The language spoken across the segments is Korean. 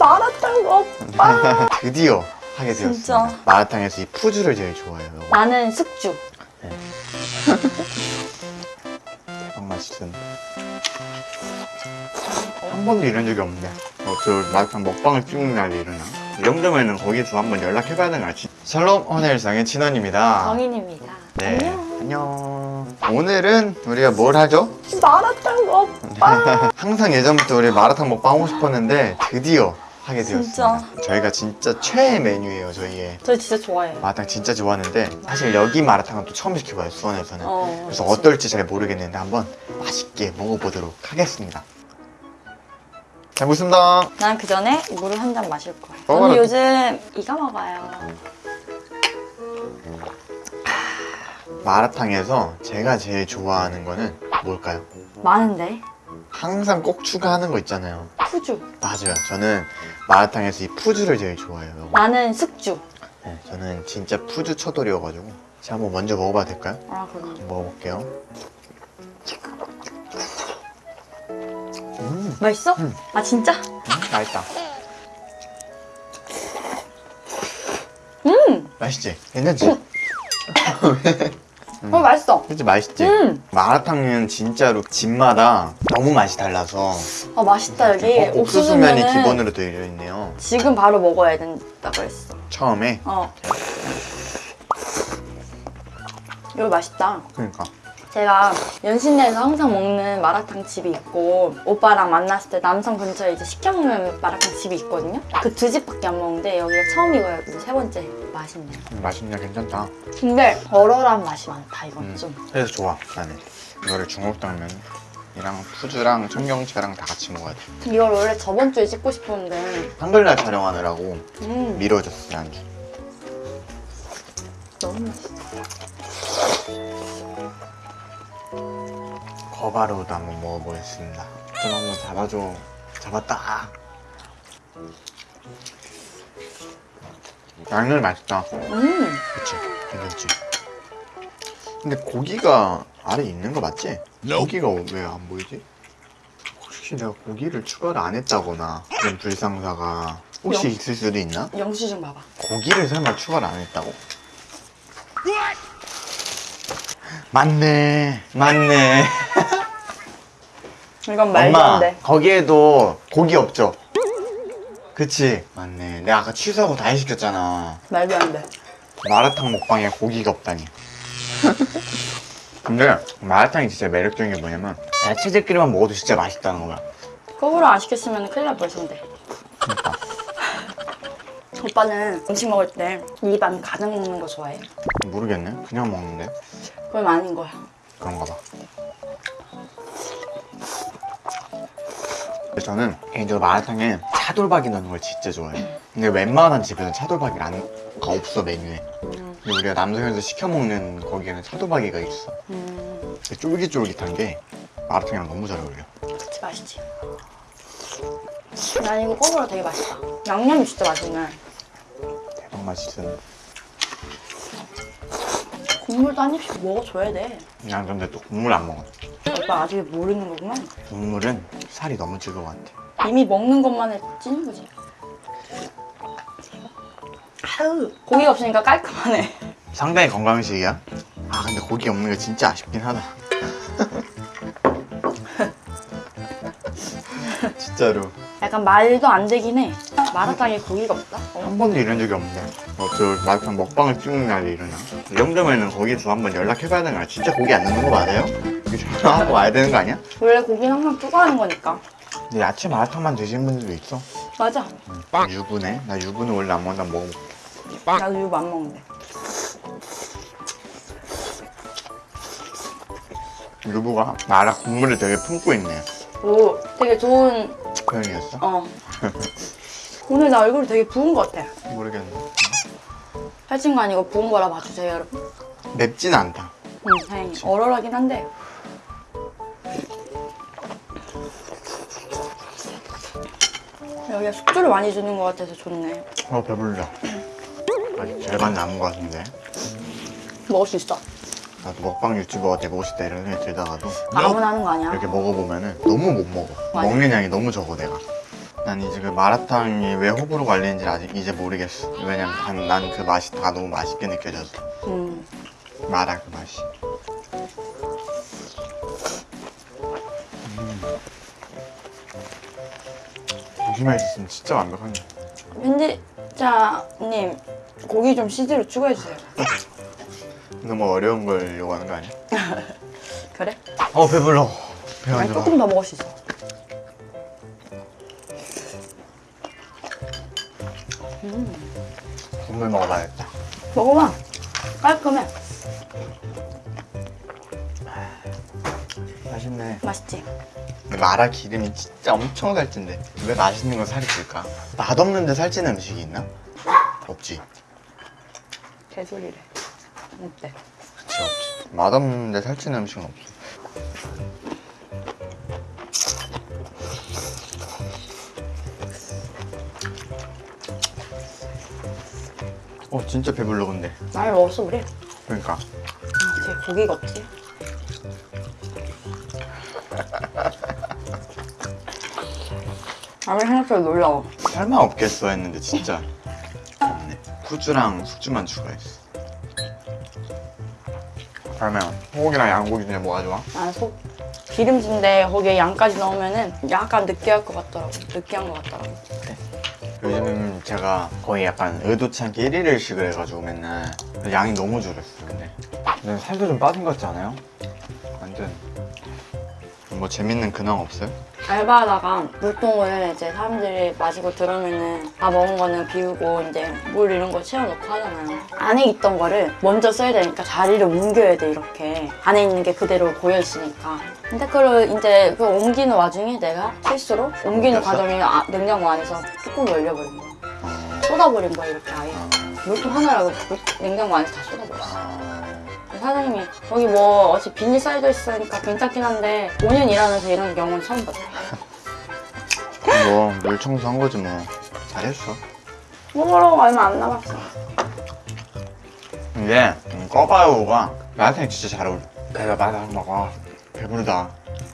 마라탕 오빠. 드디어 하게 진짜. 되었습니다. 마라탕에서 이 푸주를 제일 좋아해요. 나는 숙주. 대박 맛있은 한 번도 이런 적이 없네. 어, 저 마라탕 먹방을 찍는 날이 일어나? 이 정도면은 거기서 한번 연락해봐야 되는 거 알지? 샬롬 호텔상의 진원입니다. 정인입니다. 네 안녕. 안녕. 오늘은 우리가 뭘 하죠? 마라탕 오빠. 항상 예전부터 우리 마라탕 먹방 하고 싶었는데 드디어 하게 되었습니다. 진짜. 저희가 진짜 최애 메뉴예요 저희의. 저 진짜 좋아해요. 마라탕 진짜 좋아하는데 사실 여기 마라탕은 또 처음 시켜봐요 수원에서는. 어, 그래서 그치. 어떨지 잘 모르겠는데 한번 맛있게 먹어보도록 하겠습니다. 잘 먹습니다. 난 그 전에 물을 한 잔 마실 거야. 먹어라. 언니 요즘 이거 먹어요. 마라탕에서 제가 제일 좋아하는 거는 뭘까요? 많은데 항상 꼭 추가하는 거 있잖아요 푸주 맞아요 저는 마라탕에서 이 푸주를 제일 좋아해요 나는 숙주 네, 저는 진짜 푸주 처돌이어가지고 제가 한번 먼저 먹어봐도 될까요? 아 그럼 먹어볼게요 음, 맛있어? 음. 아 진짜? 음, 맛있다 음! 맛있지? 괜찮지? 어 맛있어. 그치 맛있지? 음! 마라탕은 진짜로 집마다 너무 맛이 달라서. 아 맛있다 여기. 어, 옥수수면이 옥수수면은 기본으로 되어 있네요. 지금 바로 먹어야 된다고 했어. 처음에? 어. 이거 맛있다. 그러니까 제가 연신내에서 항상 먹는 마라탕 집이 있고 오빠랑 만났을 때 남성 근처에 이제 시켜먹는 마라탕 집이 있거든요. 그 두 집밖에 안 먹는데 여기가 처음이고요 이제 세 번째 맛있네요. 음, 맛있네 괜찮다. 근데 얼얼한 맛이 많다 이건 음, 좀. 그래서 좋아 나는. 이거를 중국당면 이랑 푸주랑 청경채랑 다 같이 먹어야 돼. 이걸 원래 저번 주에 찍고 싶었는데 한글날 촬영하느라고 음. 미뤄졌어요 안주. 너무 맛있어 거바로우도 한번 먹어보겠습니다. 좀 한번 잡아줘. 잡았다. 양념 맛있다. 음. 그치? 괜찮지? 근데 고기가 아래 있는 거 맞지? 고기가 왜 안 보이지? 혹시 내가 고기를 추가를 안 했다거나 그런 불상사가 혹시 영- 있을 수도 있나? 영수 증 봐봐. 고기를 설마 추가를 안 했다고? 맞네. 맞네 이건 말도 엄마 거기에도 고기 없죠? 그치? 맞네. 내가 아까 취소하고 다시 시켰잖아. 말도 안돼. 마라탕 먹방에 고기가 없다니. 근데 마라탕이 진짜 매력적인 게 뭐냐면 야채들끼리만 먹어도 진짜 맛있다는 거야. 거꾸로 안 시켰으면 큰일 날 뻔했는데. 그러니까. 오빠는 음식 먹을 때 입안 가득 먹는 거 좋아해? 모르겠네. 그냥 먹는데? 그건 아닌 거야. 그런가 봐 근데 저는 개인적으로 마라탕에 차돌박이 넣는 걸 진짜 좋아해요. 근데 웬만한 집에는 차돌박이가 안, 가 없어 메뉴에. 음, 근데 우리가 남성에서 시켜 먹는 거기에는 차돌박이가 있어. 쫄깃쫄깃한 게 마라탕이랑 너무 잘 어울려. 그치 맛있지. 난 이거 거꾸로 되게 맛있다 양념이 진짜 맛있네. 대박 맛있은 국물도 한 입씩 먹어줘야 돼. 난 근데 또 국물 안 먹어 오빠 아직 모르는 거구만 국물은 살이 너무 찔것 같아. 이미 먹는 것만에 찌는 거지. 아유 고기가 없으니까 깔끔하네. 상당히 건강식이야. 아 근데 고기 없는 게 진짜 아쉽긴 하다. 진짜로. 약간 말도 안 되긴 해. 마라탕에 고기가 없다? 어. 한 번도 이런 적이 없는데 어, 저 마라탕 먹방을 찍는 날이 일어나 이 정도면은 거기서 한번 연락해봐야 되는 거야. 진짜 고기 안 넣는 거 맞아요? 이거 전화하고 와야 되는 거 아니야? 원래 고기는 항상 추가하는 거니까. 근데 야채 마라탕만 드시는 분들도 있어. 맞아. 응. 유부네? 나 유부는 원래 안 먹는다 먹어볼게. 나도 이거 안 먹는데. 유부가 마라 국물을 되게 품고 있네. 오 되게 좋은 표현이었어? 어. 오늘 나 얼굴이 되게 부은 것 같아. 모르겠네. 살찐 거 아니고 부은 거라 봐주세요 여러분. 맵진 않다. 응 다행히. 얼얼하긴 한데 여기가 숙주를 많이 주는 것 같아서 좋네 어 배불러 아직 절반 남은 것 같은데 먹을 수 있어 나도 먹방 유튜버가 되고 싶다 이런 생각이 들다가도 아무나 하는 거 아니야 이렇게 먹어보면 은 너무 못 먹어 맞아. 먹는 양이 너무 적어 내가 난 이제 그 마라탕이 왜 호불호 갈리는지 아직 이제 모르겠어. 왜냐면 난 그 맛이 다 너무 맛있게 느껴져서. 음. 마라 그 맛이. 조심해 있으면 진짜 완벽하네. 편집자님 고기 좀 CG로 추가해주세요. 너무 어려운 걸 요구하는 거 아니야? 그래? 어 배불러. 배 아니 조금 더 먹을 수 있어. 국물 먹어봐야겠다. 먹어봐. 깔끔해. 맛있네. 맛있지? 근데 마라 기름이 진짜 엄청 살찐데 왜 맛있는 거 살이 찔까? 맛없는데 살찌는 음식이 있나? 없지. 개소리래. 어때? 그치 없지. 맛없는데 살찌는 음식은 없어. 어 진짜 배불러 근데. 많이 먹었어 우리. 그러니까. 아, 제 고기가 없지? 아무리 생각해도 놀라워. 설마 없겠어 했는데 진짜 없네. 후주랑 숙주만 추가했어. 그러면 소고기랑 양고기 중에 뭐가 좋아? 난속 기름진데 거기에 양까지 넣으면은 약간 느끼할 것 같더라고. 느끼한 것 같더라고. 요즘은 제가 거의 약간 의도치 않게 1일 일식을 해가지고 맨날 양이 너무 줄었어 근데 근데 살도 좀 빠진 것 같지 않아요? 완전 뭐 재밌는 근황 없어요? 알바하다가 물통을 이제 사람들이 마시고 들어오면은 다 먹은 거는 비우고 이제 물 이런 거 채워놓고 하잖아요. 안에 있던 거를 먼저 써야 되니까 자리를 옮겨야 돼 이렇게 안에 있는 게 그대로 고여 있으니까. 근데 그걸 이제 그 옮기는 와중에 내가 실수로 옮기는? 과정에 아- 냉장고 안에서 뚜껑이 열려버린 거야. 어... 쏟아버린 거야 이렇게 아예. 어... 물통 하나라고 물- 냉장고 안에서 다 쏟아버렸어. 어... 사장님이 거기 뭐 어차피 비닐 쌓여져 있으니까 괜찮긴 한데 5년 일하면서 이런 경우는 처음 봤다. 뭐 물 청소한 거지 뭐 잘했어 먹으러 얼마 안 남았어. 근데 음, 꺼바요가 나한테 진짜 잘 어울려 내가 마라탕 먹어 배부르다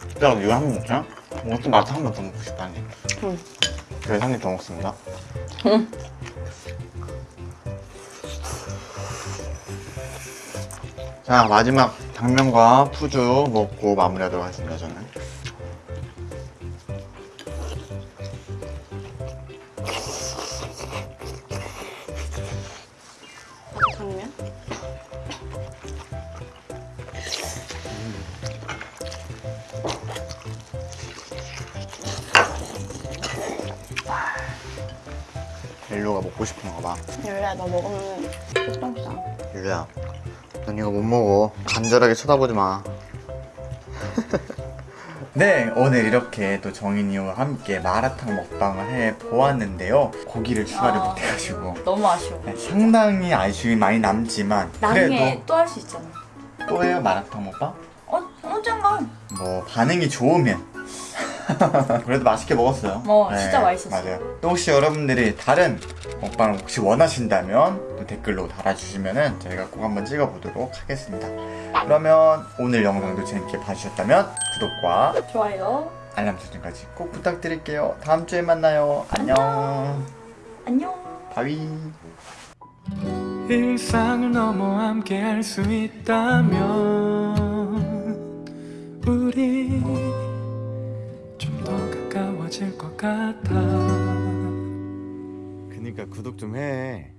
진짜 이거 한 번 먹자? 뭐또 마라탕 한번 더 먹고 싶다니 응. 그래서 한입 더 먹습니다 응. 자 마지막 당면과 푸주 먹고 마무리하도록 하겠습니다 저는 당면? 릴로가 먹고 싶은 거봐 유리야 너 먹으면 똥 싸. 릴로야 넌 이거 못 먹어 간절하게 쳐다보지 마 네, 오늘 이렇게 또 정인이와 함께 마라탕 먹방을 해 보았는데요. 고기를 추가를 아. 못해가지고 너무 아쉬워. 네, 상당히 아쉬움이 많이 남지만 나중에 또 할 수 있잖아. 또 해요 마라탕 먹방? 어, 언젠가. 뭐 반응이 좋으면 그래도 맛있게 먹었어요. 네, 어, 진짜 맛있었어요. 맞아요. 또 혹시 여러분들이 다른 먹방을 혹시 원하신다면 또 댓글로 달아주시면 은 저희가 꼭 한번 찍어보도록 하겠습니다. 그러면 오늘 영상도 재밌게 봐주셨다면 구독과 좋아요. 알람 설정까지 꼭 부탁드릴게요. 다음 주에 만나요. 안녕. 안녕. 바위. 일상을 넘어 함께 할 수 있다면 우리 가까워질 것 같아 그니까 구독 좀 해.